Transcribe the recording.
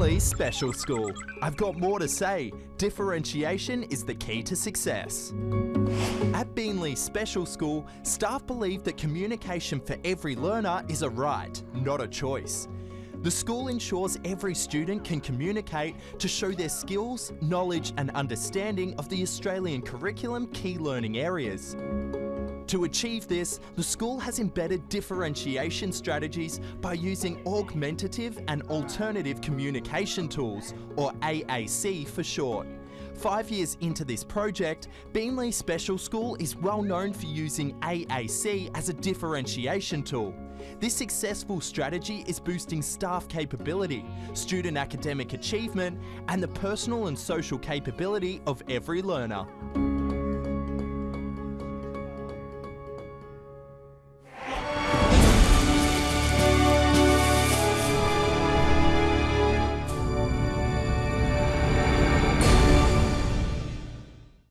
Special School. I've got more to say. Differentiation is the key to success. At Beenleigh Special School, staff believe that communication for every learner is a right, not a choice. The school ensures every student can communicate to show their skills, knowledge and understanding of the Australian curriculum key learning areas. To achieve this, the school has embedded differentiation strategies by using augmentative and alternative communication tools, or AAC for short. Five years into this project, Beenleigh Special School is well known for using AAC as a differentiation tool. This successful strategy is boosting staff capability, student academic achievement, and the personal and social capability of every learner.